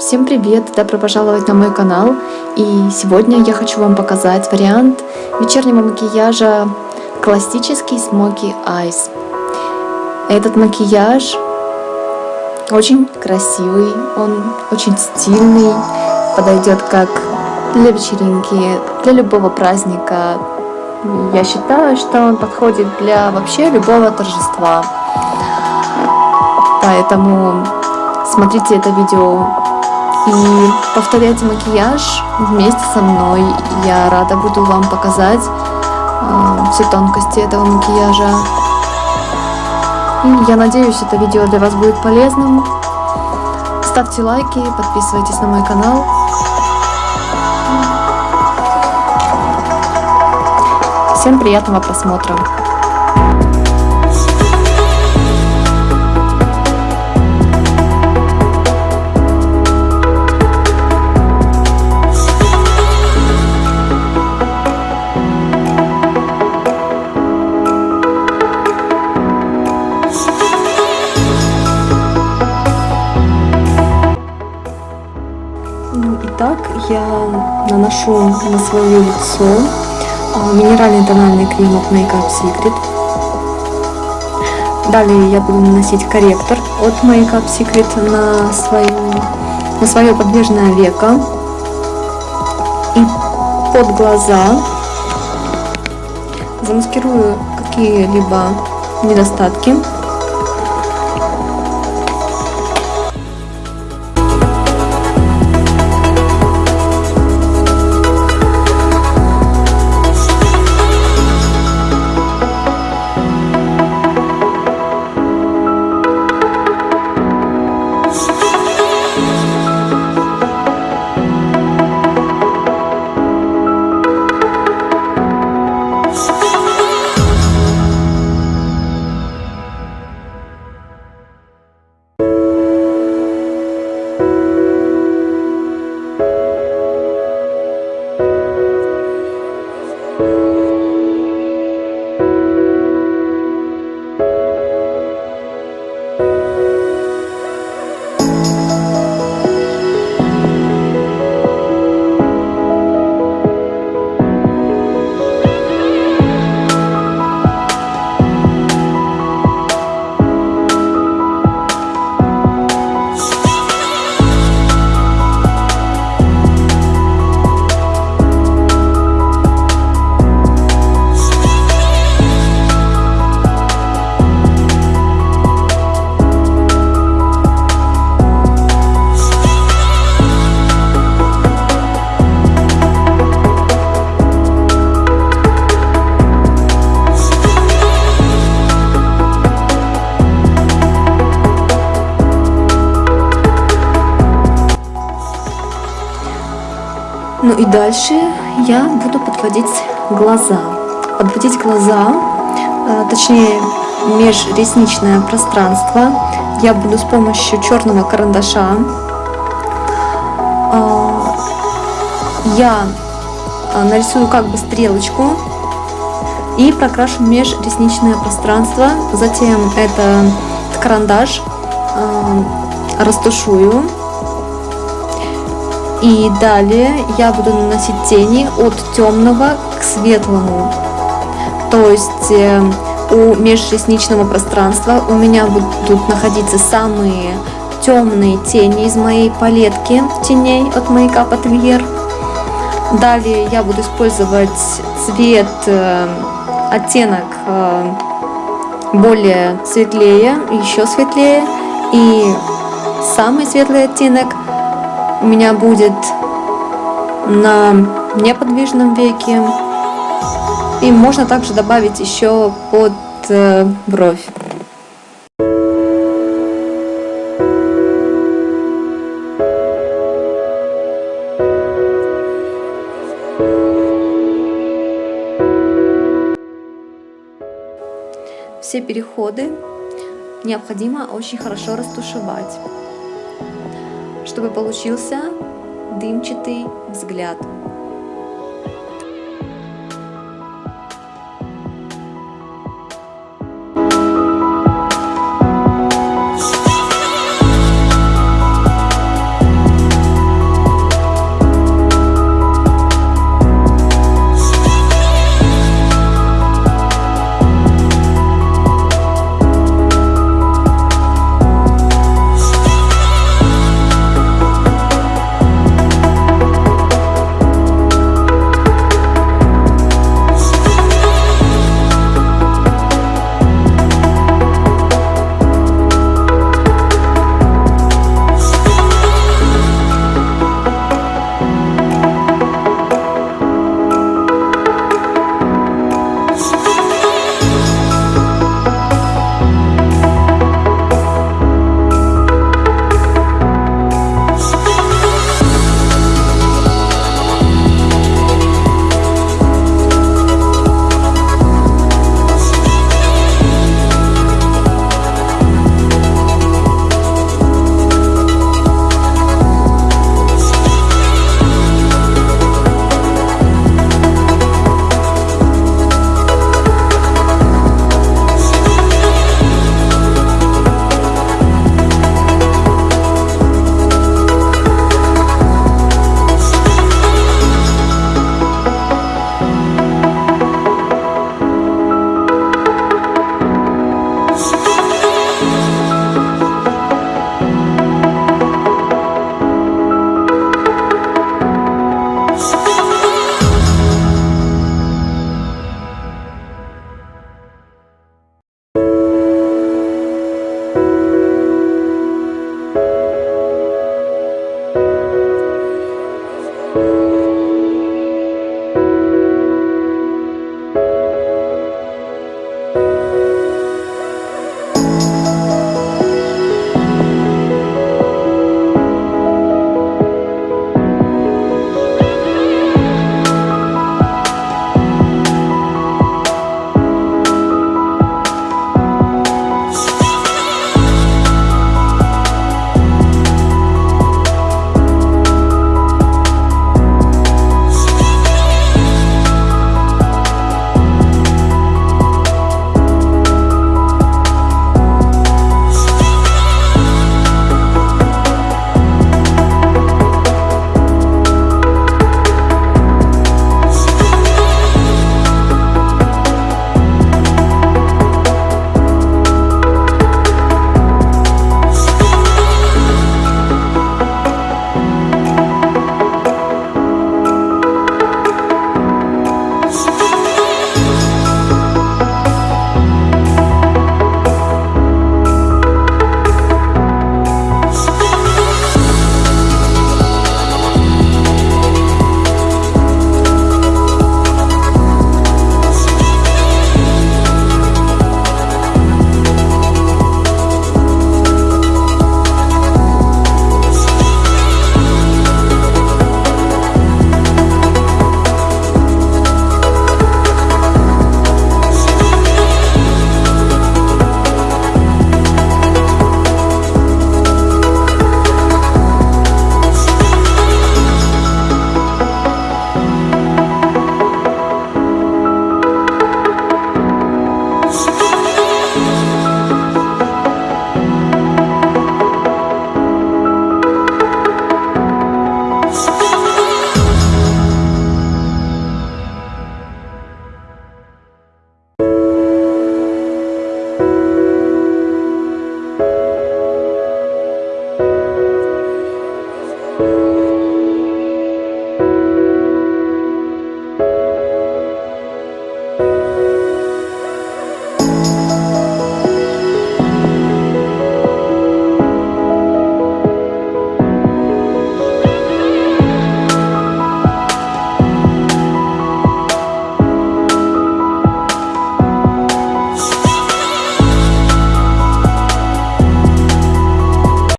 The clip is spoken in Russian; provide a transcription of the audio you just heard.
Всем привет! Добро пожаловать на мой канал. И сегодня я хочу вам показать вариант вечернего макияжа классический Smoky Eyes. Этот макияж очень красивый, он очень стильный, подойдет как для вечеринки, для любого праздника. Я считаю, что он подходит для вообще любого торжества. Поэтому смотрите это видео и повторяйте макияж вместе со мной. Я рада буду вам показать э, все тонкости этого макияжа. И я надеюсь, это видео для вас будет полезным. Ставьте лайки, подписывайтесь на мой канал. Всем приятного просмотра! Итак, я наношу на свое лицо а, минеральный тональный крем от Makeup Secret. Далее я буду наносить корректор от Makeup Secret на, свою, на свое подвижное веко и под глаза. Замаскирую какие-либо недостатки. Ну и дальше я буду подводить глаза. Подводить глаза, э, точнее межресничное пространство я буду с помощью черного карандаша. А, я э, нарисую как бы стрелочку и прокрашу межресничное пространство. Затем этот карандаш э, растушую и далее я буду наносить тени от темного к светлому. То есть э, у межресничного пространства у меня будут находиться самые темные тени из моей палетки теней от Makeup Atelier. Далее я буду использовать цвет, э, оттенок э, более светлее, еще светлее. И самый светлый оттенок у меня будет на неподвижном веке. И можно также добавить еще под э, бровь. Все переходы необходимо очень хорошо растушевать чтобы получился дымчатый взгляд.